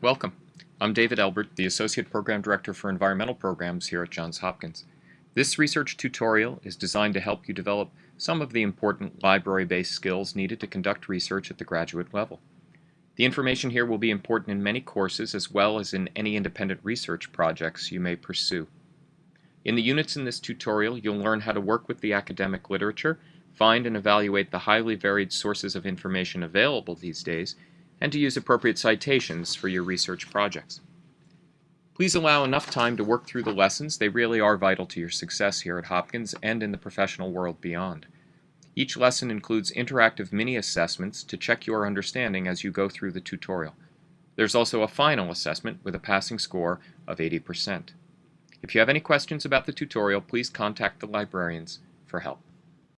Welcome. I'm David Elbert, the Associate Program Director for Environmental Programs here at Johns Hopkins. This research tutorial is designed to help you develop some of the important library-based skills needed to conduct research at the graduate level. The information here will be important in many courses as well as in any independent research projects you may pursue. In the units in this tutorial, you'll learn how to work with the academic literature, find and evaluate the highly varied sources of information available these days, and to use appropriate citations for your research projects. Please allow enough time to work through the lessons. They really are vital to your success here at Hopkins and in the professional world beyond. Each lesson includes interactive mini-assessments to check your understanding as you go through the tutorial. There's also a final assessment with a passing score of 80%. If you have any questions about the tutorial, please contact the librarians for help.